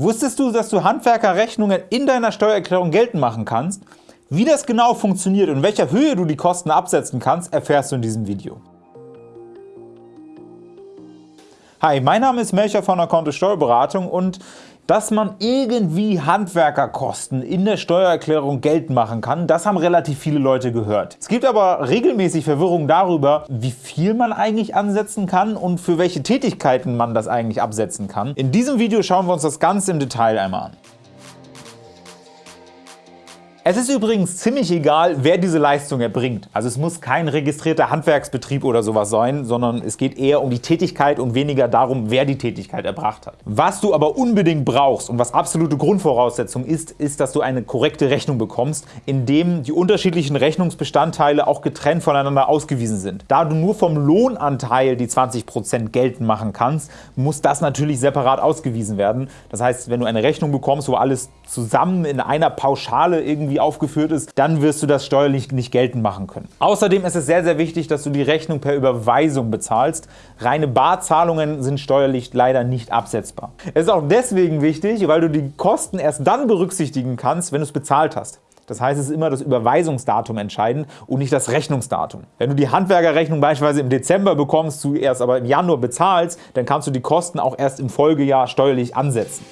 Wusstest du, dass du Handwerkerrechnungen in deiner Steuererklärung geltend machen kannst? Wie das genau funktioniert und in welcher Höhe du die Kosten absetzen kannst, erfährst du in diesem Video. Hi, mein Name ist Melcher von der Kontto Steuerberatung und dass man irgendwie Handwerkerkosten in der Steuererklärung geltend machen kann, das haben relativ viele Leute gehört. Es gibt aber regelmäßig Verwirrung darüber, wie viel man eigentlich ansetzen kann und für welche Tätigkeiten man das eigentlich absetzen kann. In diesem Video schauen wir uns das Ganze im Detail einmal an. Es ist übrigens ziemlich egal, wer diese Leistung erbringt. Also es muss kein registrierter Handwerksbetrieb oder sowas sein, sondern es geht eher um die Tätigkeit und weniger darum, wer die Tätigkeit erbracht hat. Was du aber unbedingt brauchst und was absolute Grundvoraussetzung ist, ist, dass du eine korrekte Rechnung bekommst, in dem die unterschiedlichen Rechnungsbestandteile auch getrennt voneinander ausgewiesen sind. Da du nur vom Lohnanteil die 20% geltend machen kannst, muss das natürlich separat ausgewiesen werden. Das heißt, wenn du eine Rechnung bekommst, wo alles zusammen in einer Pauschale irgendwie aufgeführt ist, dann wirst du das steuerlich nicht geltend machen können. Außerdem ist es sehr, sehr wichtig, dass du die Rechnung per Überweisung bezahlst. Reine Barzahlungen sind steuerlich leider nicht absetzbar. Es ist auch deswegen wichtig, weil du die Kosten erst dann berücksichtigen kannst, wenn du es bezahlt hast. Das heißt, es ist immer das Überweisungsdatum entscheidend und nicht das Rechnungsdatum. Wenn du die Handwerkerrechnung beispielsweise im Dezember bekommst, du erst aber im Januar bezahlst, dann kannst du die Kosten auch erst im Folgejahr steuerlich ansetzen.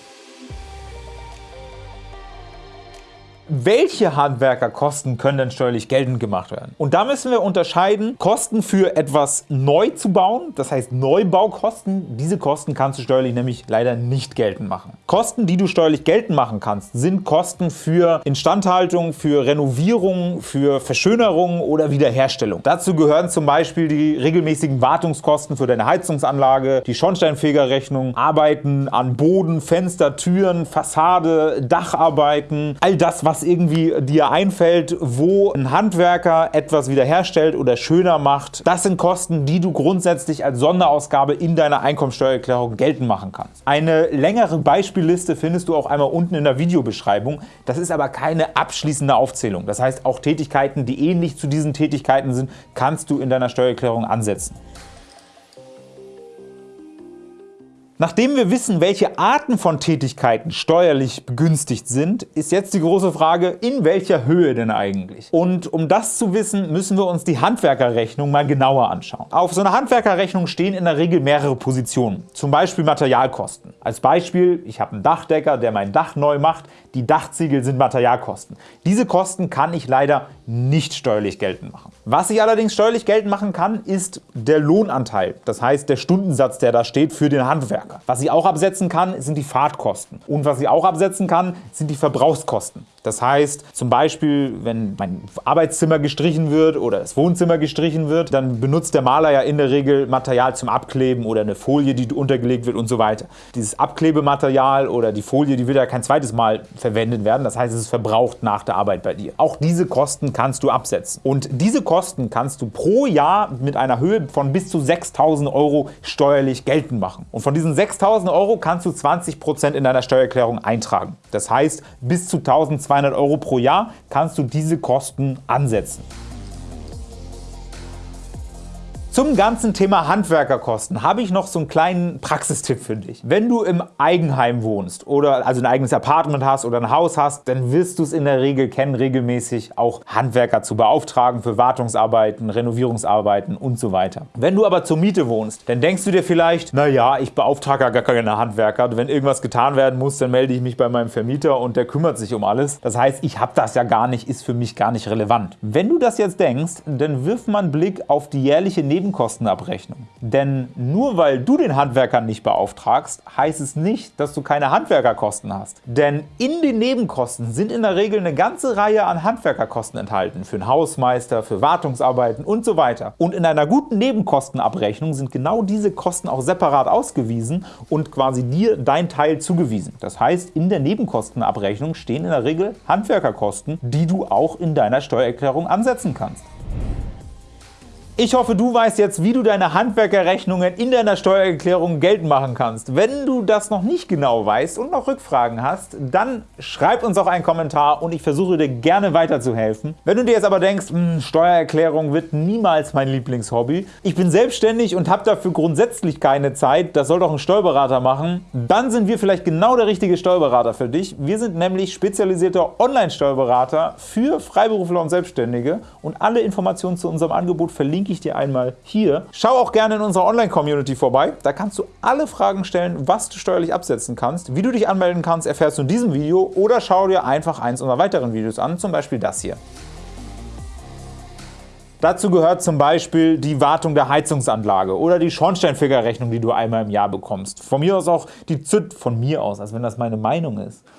Welche Handwerkerkosten können denn steuerlich geltend gemacht werden? Und da müssen wir unterscheiden, Kosten für etwas neu zu bauen, das heißt Neubaukosten, diese Kosten kannst du steuerlich nämlich leider nicht geltend machen. Kosten, die du steuerlich geltend machen kannst, sind Kosten für Instandhaltung, für Renovierung, für Verschönerung oder Wiederherstellung. Dazu gehören zum Beispiel die regelmäßigen Wartungskosten für deine Heizungsanlage, die Schornsteinfegerrechnung, Arbeiten an Boden, Fenster, Türen, Fassade, Dacharbeiten, all das, was was irgendwie dir einfällt, wo ein Handwerker etwas wiederherstellt oder schöner macht. Das sind Kosten, die du grundsätzlich als Sonderausgabe in deiner Einkommensteuererklärung geltend machen kannst. Eine längere Beispielliste findest du auch einmal unten in der Videobeschreibung. Das ist aber keine abschließende Aufzählung. Das heißt, auch Tätigkeiten, die ähnlich zu diesen Tätigkeiten sind, kannst du in deiner Steuererklärung ansetzen. Nachdem wir wissen, welche Arten von Tätigkeiten steuerlich begünstigt sind, ist jetzt die große Frage, in welcher Höhe denn eigentlich? Und um das zu wissen, müssen wir uns die Handwerkerrechnung mal genauer anschauen. Auf so einer Handwerkerrechnung stehen in der Regel mehrere Positionen, zum Beispiel Materialkosten. Als Beispiel, ich habe einen Dachdecker, der mein Dach neu macht, die Dachziegel sind Materialkosten. Diese Kosten kann ich leider nicht steuerlich geltend machen. Was ich allerdings steuerlich geltend machen kann, ist der Lohnanteil, das heißt der Stundensatz, der da steht für den Handwerker. Was ich auch absetzen kann, sind die Fahrtkosten. Und was ich auch absetzen kann, sind die Verbrauchskosten. Das heißt, zum Beispiel, wenn mein Arbeitszimmer gestrichen wird oder das Wohnzimmer gestrichen wird, dann benutzt der Maler ja in der Regel Material zum Abkleben oder eine Folie, die untergelegt wird und so weiter. Dieses Abklebematerial oder die Folie, die wird ja kein zweites Mal verwendet werden. Das heißt, es ist verbraucht nach der Arbeit bei dir. Auch diese Kosten kannst du absetzen. Und diese Kosten kannst du pro Jahr mit einer Höhe von bis zu 6.000 Euro steuerlich geltend machen. Und von diesen 6.000 Euro kannst du 20% in deiner Steuererklärung eintragen. Das heißt, bis zu 1.200 200 Euro pro Jahr kannst du diese Kosten ansetzen. Zum ganzen Thema Handwerkerkosten habe ich noch so einen kleinen Praxistipp für dich. Wenn du im Eigenheim wohnst oder also ein eigenes Apartment hast oder ein Haus hast, dann wirst du es in der Regel kennen, regelmäßig auch Handwerker zu beauftragen für Wartungsarbeiten, Renovierungsarbeiten und so weiter. Wenn du aber zur Miete wohnst, dann denkst du dir vielleicht, naja, ich beauftrage gar keine Handwerker. Wenn irgendwas getan werden muss, dann melde ich mich bei meinem Vermieter und der kümmert sich um alles. Das heißt, ich habe das ja gar nicht, ist für mich gar nicht relevant. Wenn du das jetzt denkst, dann wirf mal einen Blick auf die jährliche Neben Nebenkostenabrechnung. Denn nur weil du den Handwerker nicht beauftragst, heißt es nicht, dass du keine Handwerkerkosten hast. Denn in den Nebenkosten sind in der Regel eine ganze Reihe an Handwerkerkosten enthalten, für einen Hausmeister, für Wartungsarbeiten und so weiter. Und in einer guten Nebenkostenabrechnung sind genau diese Kosten auch separat ausgewiesen und quasi dir dein Teil zugewiesen. Das heißt, in der Nebenkostenabrechnung stehen in der Regel Handwerkerkosten, die du auch in deiner Steuererklärung ansetzen kannst. Ich hoffe, du weißt jetzt, wie du deine Handwerkerrechnungen in deiner Steuererklärung geltend machen kannst. Wenn du das noch nicht genau weißt und noch Rückfragen hast, dann schreib uns auch einen Kommentar und ich versuche dir gerne weiterzuhelfen. Wenn du dir jetzt aber denkst, hm, Steuererklärung wird niemals mein Lieblingshobby, ich bin selbstständig und habe dafür grundsätzlich keine Zeit, das soll doch ein Steuerberater machen, dann sind wir vielleicht genau der richtige Steuerberater für dich. Wir sind nämlich spezialisierter Online-Steuerberater für Freiberufler und Selbstständige und alle Informationen zu unserem Angebot verlinke verlinke ich dir einmal hier. Schau auch gerne in unserer Online-Community vorbei. Da kannst du alle Fragen stellen, was du steuerlich absetzen kannst. Wie du dich anmelden kannst, erfährst du in diesem Video oder schau dir einfach eins unserer weiteren Videos an, zum Beispiel das hier. Dazu gehört zum Beispiel die Wartung der Heizungsanlage oder die Schornsteinfegerrechnung, die du einmal im Jahr bekommst. Von mir aus auch die ZÜT, von mir aus, als wenn das meine Meinung ist.